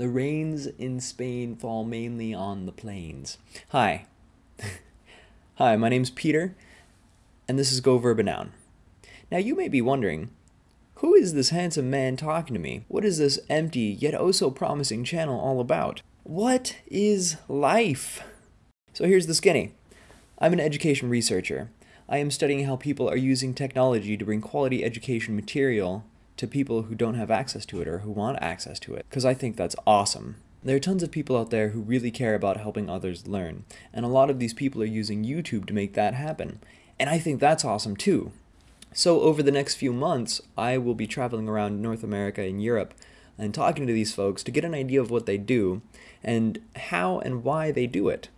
The rains in Spain fall mainly on the plains. Hi. Hi, my name's Peter, and this is Go Verba Noun. Now you may be wondering, who is this handsome man talking to me? What is this empty yet oh so promising channel all about? What is life? So here's the skinny. I'm an education researcher. I am studying how people are using technology to bring quality education material to people who don't have access to it or who want access to it, because I think that's awesome. There are tons of people out there who really care about helping others learn, and a lot of these people are using YouTube to make that happen. And I think that's awesome too. So over the next few months, I will be traveling around North America and Europe and talking to these folks to get an idea of what they do and how and why they do it.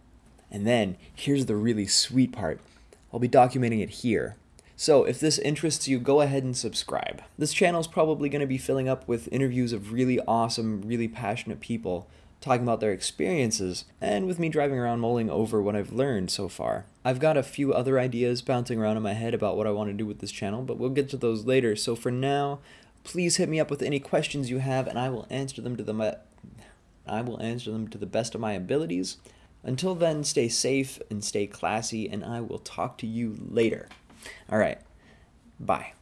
And then, here's the really sweet part. I'll be documenting it here. So if this interests you, go ahead and subscribe. This channel is probably going to be filling up with interviews of really awesome, really passionate people talking about their experiences, and with me driving around mulling over what I've learned so far. I've got a few other ideas bouncing around in my head about what I want to do with this channel, but we'll get to those later. So for now, please hit me up with any questions you have, and I will answer them to the I will answer them to the best of my abilities. Until then, stay safe and stay classy, and I will talk to you later. All right. Bye.